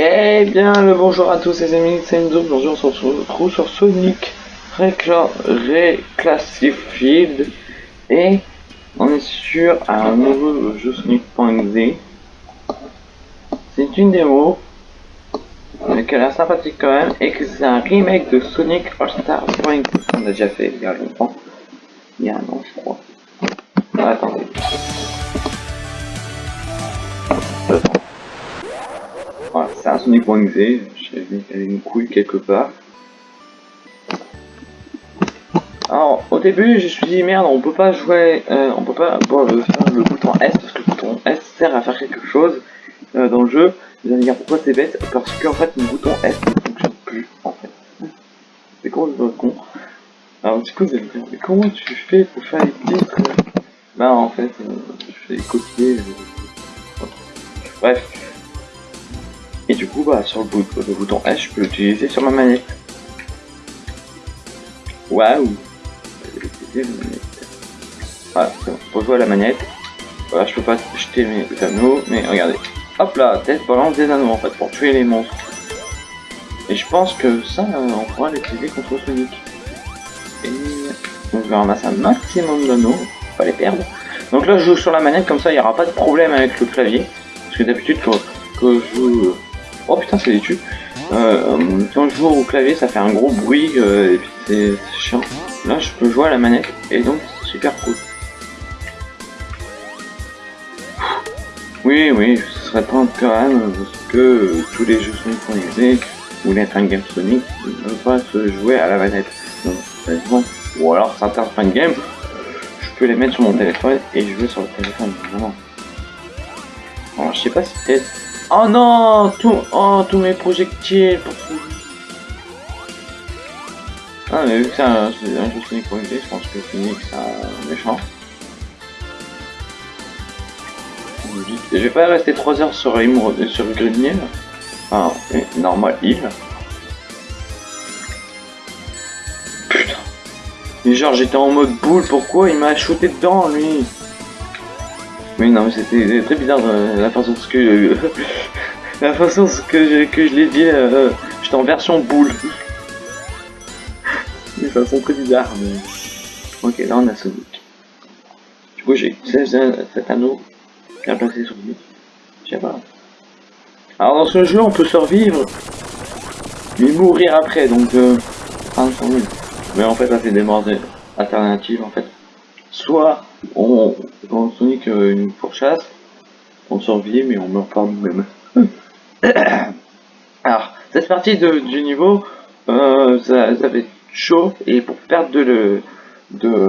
Eh bien, le bonjour à tous les amis, c'est Enzo. Aujourd'hui, on se retrouve sur Sonic Recla Reclassified et on est sur un nouveau jeu Sonic.exe. C'est une démo mais qui a sympathique quand même et que c'est un remake de Sonic All Stars On a déjà fait il y a longtemps, il y a un an, je crois. C'est un avait une couille quelque part. Alors, au début, je me suis dit, merde, on peut pas jouer, euh, on peut pas euh, faire le bouton S, parce que le bouton S sert à faire quelque chose euh, dans le jeu. Vous allez dire pourquoi c'est bête, parce qu'en fait, le bouton S ne fonctionne plus, en fait. C'est con, c'est con. Alors, du coup, vous allez me dire, mais comment tu fais pour faire les titres Bah, en fait, je fais copier. Bref. Et du coup, bah, sur le, bouton, S, je peux l'utiliser sur ma manette. Waouh Voilà, pour jouer à la manette. Voilà, je peux pas jeter mes anneaux, mais regardez. Hop là, tête balance des anneaux en fait, pour tuer les monstres. Et je pense que ça, on pourra l'utiliser contre Sonic. Et on va ramasser un maximum d'anneaux, pas les perdre. Donc là, je joue sur la manette, comme ça, il n'y aura pas de problème avec le clavier. Parce que d'habitude, quand, je joue... Oh putain, c'est tubes. Euh, quand je joue au clavier, ça fait un gros bruit, euh, et puis c'est chiant. Là, je peux jouer à la manette, et donc c'est super cool. Oui, oui, ce serait pas même, parce que tous les jeux Sonic sont ou les game Sonic ne peuvent pas se jouer à la manette. Donc, ou alors certains fan game, je peux les mettre sur mon téléphone et jouer sur le téléphone. Alors, je sais pas si peut-être... Oh non. Oh, tous mes projectiles ah, mais vu que c'est un, jeu Sonic je pense que Sonic c'est un méchant. Je vais pas rester 3 heures sur, sur Green Hill. Enfin, normal Hill. Putain. Mais genre j'étais en mode boule, pourquoi il m'a shooté dedans lui? Oui non mais c'était très bizarre euh, la façon ce que la façon que je, que je l'ai dit, euh, j'étais en version boule de façon très bizarre. Mais... Ok, là on a Sonic. Du coup, j'ai cet anneau bien placé sur lui. Je sais pas. Alors, dans ce jeu, on peut survivre, mais mourir après, donc euh, Mais en fait, là, c'est des morts alternatives, en fait. Soit on, on Sonic une pourchasse, on survit, mais on meurt pas nous-mêmes. Alors, cette partie de, du niveau, euh, ça, ça fait chaud et pour perdre de, de,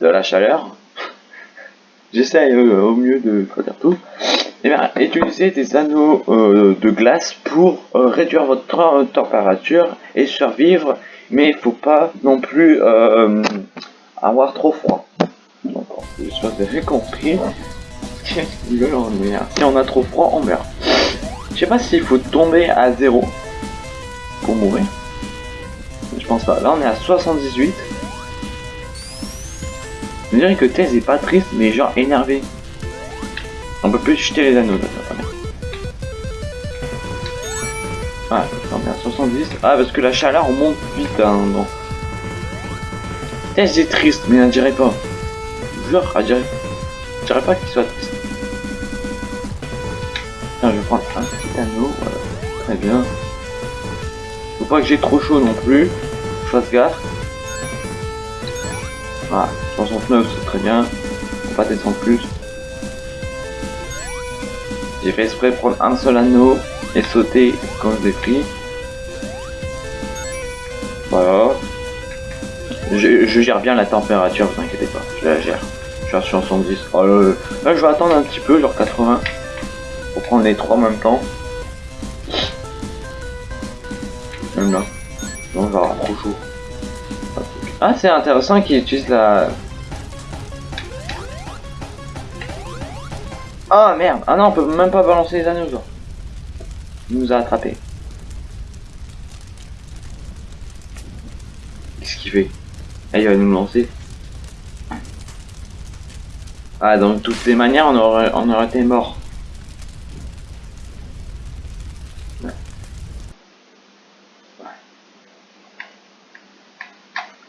la chaleur, j'essaye euh, au mieux de faire tout. Et eh bien, utilisez des anneaux euh, de glace pour euh, réduire votre température et survivre, mais il faut pas non plus avoir trop froid. Donc, j'espère que vous avez compris. Si on a trop froid, on meurt. Je sais pas s'il faut tomber à zéro pour mourir. Je pense pas. Là, on est à 78. Je dirais que Thèse est pas triste, mais genre énervé. On peut plus jeter les anneaux. Ah, on est à 70. Ah, parce que la chaleur monte vite. Hein. Thèse est triste, mais elle dirait pas. Elle dirait, je dirais pas qu'il soit je vais prendre un petit anneau. Très bien. Faut pas que j'ai trop chaud non plus fasse gaffe. Voilà, 69 c'est très bien. Va pas descendre plus. J'ai fait exprès prendre un seul anneau et sauter quand je l'ai pris. Voilà. Je, gère bien la température, vous inquiétez pas, je la gère. Je suis à 70. Oh, là, je vais attendre un petit peu, genre 80. Pour prendre les trois en même temps. Même là. Non, on va avoir trop chaud. Ah, c'est intéressant qu'il utilise la... Ah merde Ah non, on peut même pas balancer les anneaux. Il nous a attrapé. Qu'est-ce qu'il fait? Ah, il va nous lancer. Ah, donc toutes les manières, on aurait, on aurait été mort.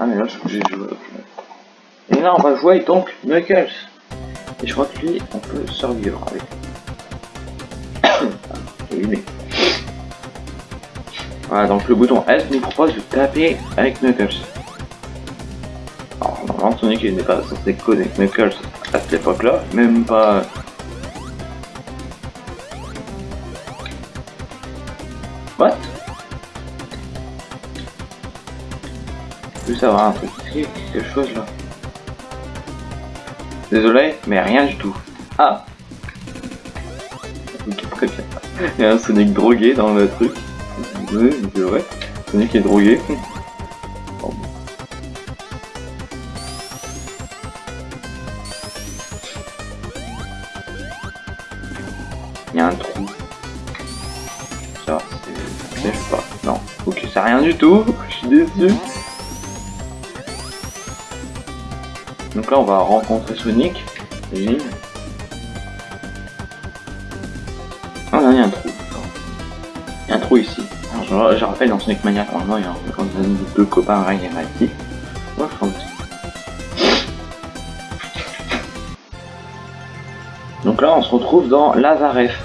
Ah mais là je j'ai joué. Et là on va jouer donc Knuckles. Et je crois que lui on peut survivre avec. oui mais. Voilà donc le bouton S nous propose de taper avec Knuckles. Sonic n'est pas censé connaître Knuckles à cette époque là, même pas. What? Plus avoir un truc quelque chose là. Désolé, mais rien du tout. Ah. Il y a un Sonic drogué dans le truc. Oui, c'est vrai. Sonic est drogué. Rien du tout. Je suis déçu. Donc là, on va rencontrer Sonic. Et... Ah là, il y a un trou. Un trou ici. Alors, je, rappelle, dans Sonic Mania, normalement, il y a quand deux copains Ray et Mighty. Donc là, on se retrouve dans Lazaref.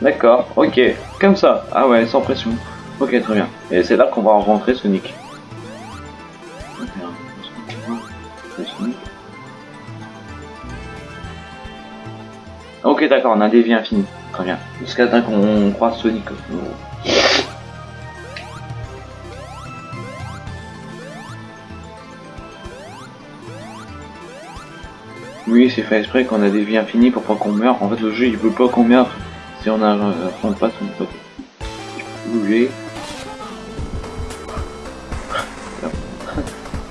D'accord, ok, comme ça. Ah ouais, sans pression. Ok, très bien. Et c'est là qu'on va rencontrer Sonic. Ok, d'accord, on a des vies infinies. Très bien. Jusqu'à temps qu'on croise Sonic. Oui, c'est fait exprès qu'on a des vies infinies pour pas qu'on meure. En fait, le jeu il veut pas qu'on meure si on a euh, pas son côté. Bouger.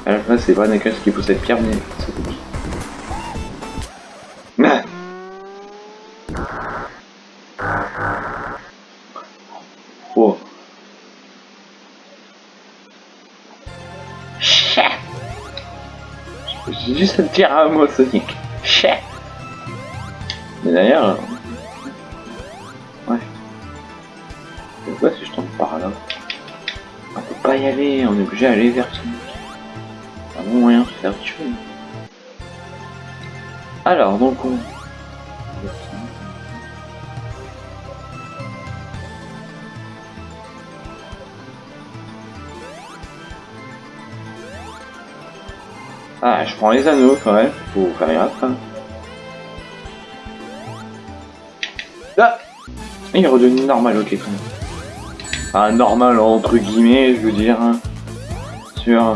À la fin, c'est pas Knuckles qui possède Pierre, mais c'est tout. J'ai juste à dire un mot Sonic. Mais d'ailleurs... Ouais. Pourquoi si je tombe par là? On peut pas y aller, on est obligé d'aller vers Sonic. Bon moyen de faire tuer. Alors, donc on... Ah, je prends les anneaux quand même, faut faire gaffe. Hein. Ah Il est redevenu normal, ok quand même. Enfin, normal entre guillemets, je veux dire. Hein. Sur...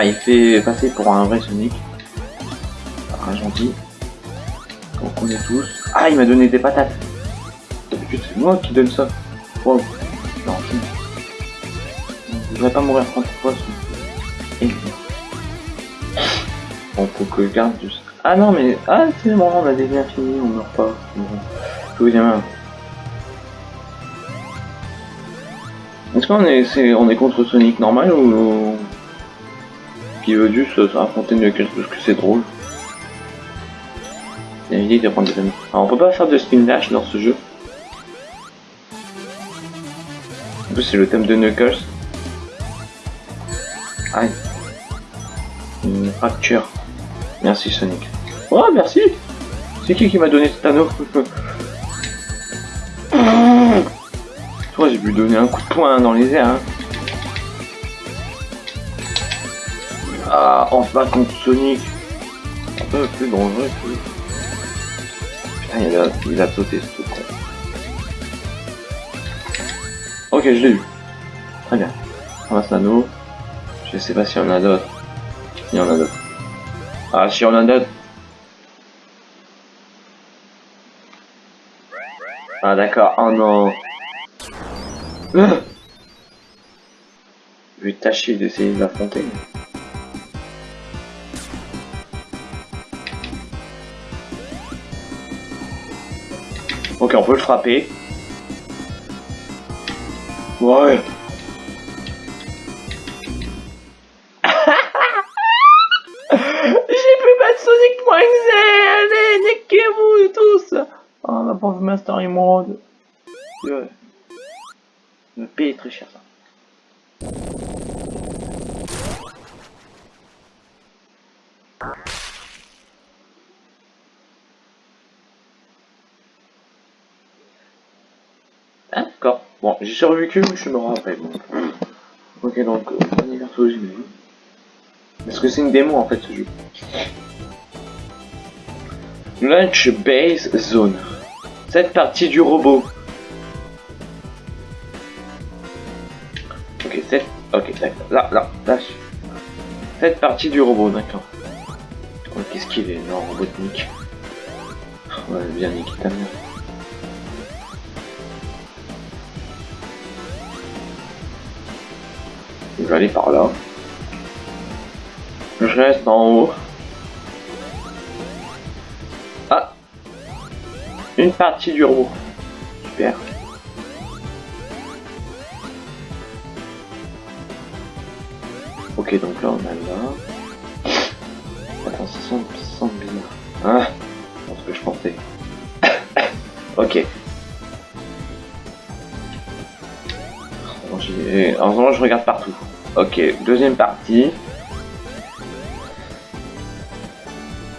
Il fait passer pour un vrai Sonic. Un gentil. Qu'on connaît tous. Ah, il m'a donné des patates. C'est moi qui donne ça. Wow. Je... ne vais pas mourir 30 fois. Et... Bon, faut que je garde juste. Ah non, mais. Ah, c'est bon, on a liens finis, on meurt pas. Je dis même. Est-ce qu'on est, est, on est contre Sonic normal ou. Qui veut juste affronter Knuckles parce que c'est drôle prendre des amis. Alors, on peut pas faire de spin dash dans ce jeu. En plus, c'est le thème de Knuckles. Aïe. Une fracture. Merci Sonic. Oh merci C'est qui qui m'a donné cet anneau Toi j'ai pu donner un coup de poing dans les airs. Hein. Ah, enfin contre Sonic. Un peu plus dangereux Putain, il a, il a sauté ce. Ok, je l'ai eu. Très bien. Ramasse l'anneau. Je sais pas s'il y en a d'autres. Il y en a d'autres. Ah, si on en a... Ah d'accord, oh non. Je vais tâcher d'essayer de l'affronter. Ok, on peut le frapper. Ouais. Allez, niquez-vous tous Oh, ma pauvre Master Emerald. Ouais. me payer très cher. D'accord. Bon, j'ai survécu, je suis mort. Ok, donc, euh, anniversaire j'imagine. Parce que c'est une démo en fait ce jeu. Lunch Base Zone. Cette partie du robot. Ok, cette... Ok. Là, là, là. Cette partie du robot, d'accord. Oh, Qu'est-ce qu'il est Non, robotnique. Ouais, bien niqué. Je vais aller par là. Je reste en haut. Ah Une partie du robot. Super. Ok, donc là on a là. Attends, ça sent, ça C'est ce que je pensais. ok. En ce moment, je regarde partout. Ok, deuxième partie.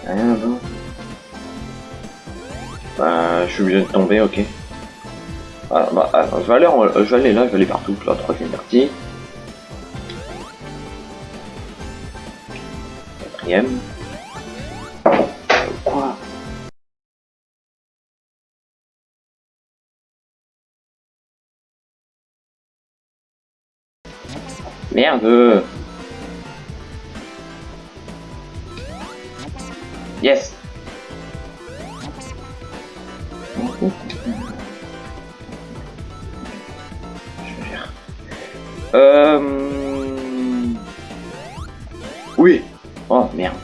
Rien là-bas. Bah, je suis obligé de tomber, ok. Ah, bah, je vais aller, je vais aller là, je vais aller partout, la troisième partie. Quatrième. Merde. Yes. Euh... Oui. Oh merde.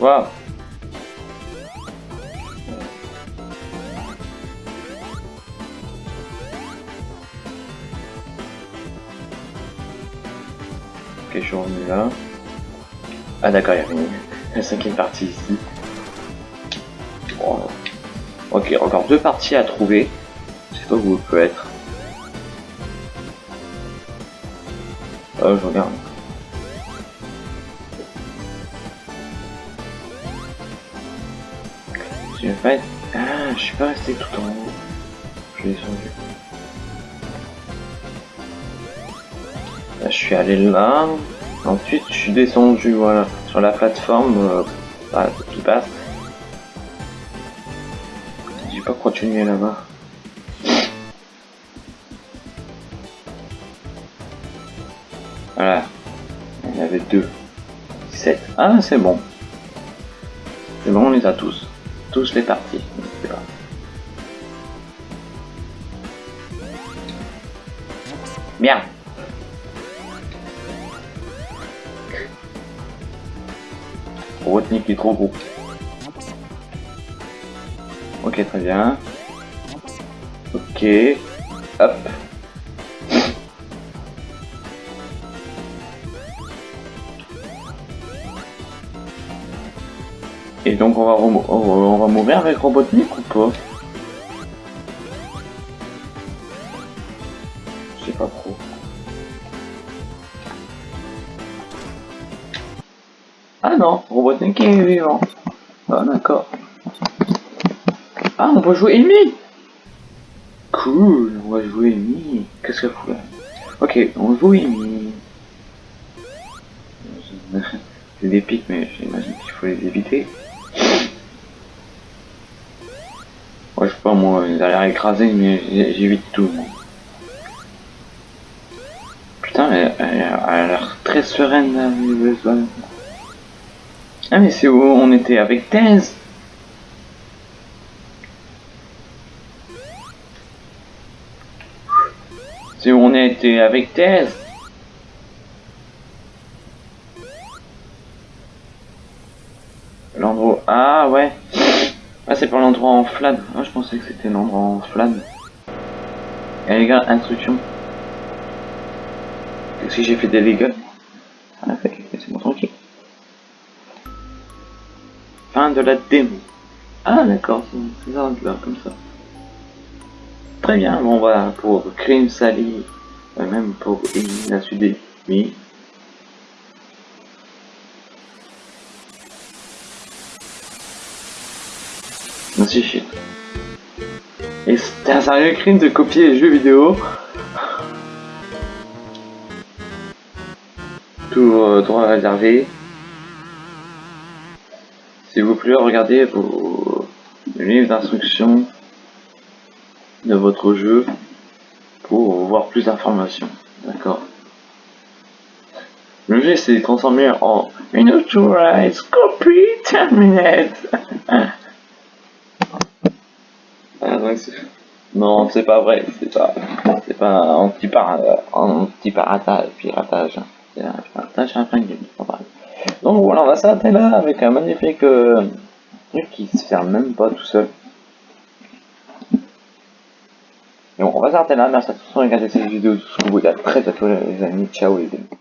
Waouh Ok, je suis revenu là. Ah d'accord, il y avait une cinquième partie ici. Ok, encore deux parties à trouver. Je sais pas où elle peut être. Euh, je regarde. Je vais pas. Ah, je suis pas resté tout en haut. Je suis descendu. Là, je suis allé là. Ensuite, je suis descendu, voilà, sur la plateforme euh, bah, qui passe. J'ai pas continué là-bas. Voilà. Il y en avait deux. 7. Ah, c'est bon. C'est bon, on les a tous. Tous les parties. Bien. Est trop gros. Ok, très bien. Ok. Hop. Et donc on va- on va mourir avec Robotnik ou pas? Robotnik est vivant. Ah d'accord. Ah on va jouer Amy Cool, on va jouer Amy. Qu'est-ce qu'elle fout là Ok, on joue Amy. C'est des pics mais j'imagine qu'il faut les éviter. Ouais, je sais pas moi, ils ont l'air écrasés mais j'évite tout. Putain, elle, elle- elle a l'air très sereine la nouvelle zone. Ah mais c'est où on était avec Thèse C'est où on était avec Thèse L'endroit... Ah ouais Ah c'est pas l'endroit en flamme. Ah je pensais que c'était l'endroit en flamme. Et les gars, instruction. Qu'est-ce que j'ai fait des dégâts De la démo. Ah d'accord, c'est ça là, comme ça. Très bien, bon voilà, pour Crime Sally, euh, même pour la suite oui. Merci shit. Et c'était un sérieux crime de copier les jeux vidéo. Tout euh, droit réservé. S'il vous plaît, regardez vos livres d'instruction de votre jeu pour voir plus d'informations. D'accord Le jeu s'est transformé en Unauthorized Copy Terminate. ah, non, c'est pas vrai, c'est pas, c'est pas un petit piratage, piratage, c'est un piratage Donc voilà, on va s'arrêter là avec un magnifique euh, truc qui se ferme même pas tout seul. Donc on va s'arrêter là, merci à tous de regarder cette vidéo jusqu'au bout, à très bientôt les amis, ciao les amis.